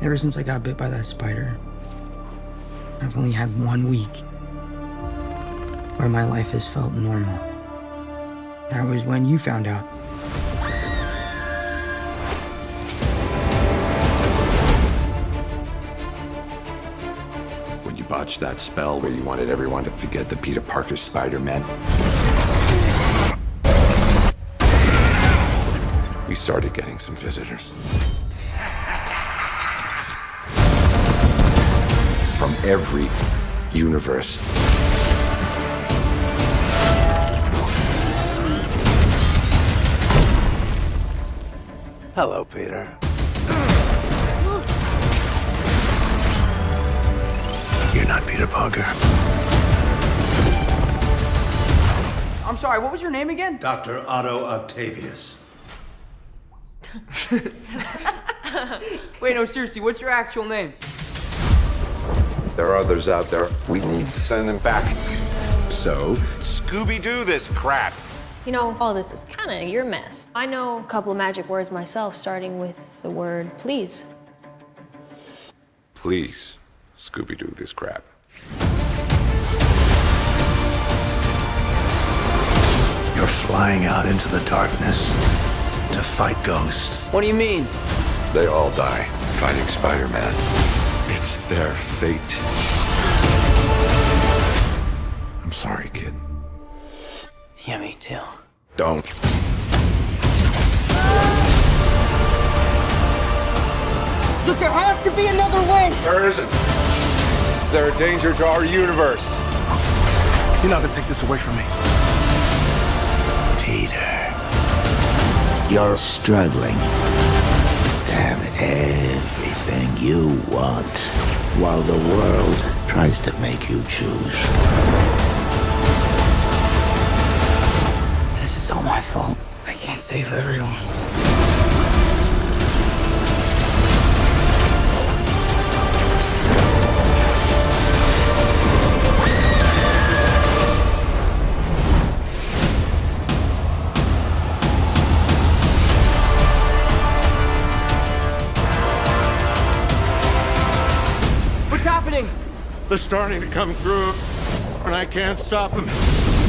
Ever since I got bit by that spider, I've only had one week where my life has felt normal. That was when you found out. When you botched that spell where you wanted everyone to forget the Peter Parker Spider-Man. We started getting some visitors. Every universe. Hello, Peter. You're not Peter Parker. I'm sorry, what was your name again? Dr. Otto Octavius. Wait, no, seriously, what's your actual name? There are others out there. We need to send them back. So, Scooby-Doo this crap. You know, all this is kind of your mess. I know a couple of magic words myself, starting with the word please. Please, Scooby-Doo this crap. You're flying out into the darkness to fight ghosts. What do you mean? They all die fighting Spider-Man. It's their fate. I'm sorry, kid. Yeah, me too. Don't. Look, there has to be another way! There isn't. They're a danger to our universe. You're not gonna take this away from me. Peter. You're struggling to have everything you want while the world tries to make you choose. This is all my fault. I can't save everyone. Happening? They're starting to come through, and I can't stop them.